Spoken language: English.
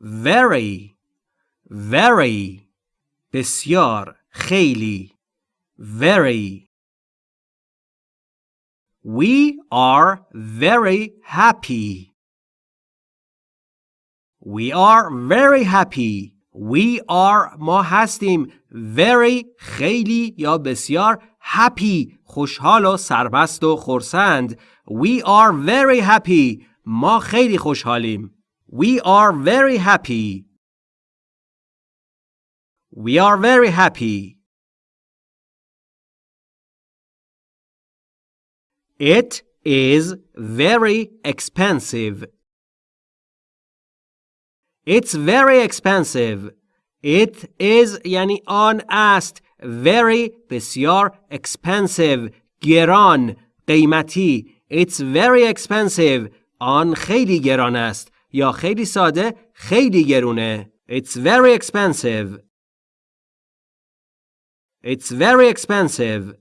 very very بسیار خیلی very We are very happy. We are very happy. We are ما هستیم very خیلی یا بسیار happy خوشحال و سربست و خرسند We are very happy ما خیلی خوشحالیم We are very happy We are very happy It is very expensive. It's very expensive. It is یعنی آن است very بسیار expensive گران قیمتی It's very expensive آن خیلی گران است یا خیلی ساده خیلی گرونه It's very expensive It's very expensive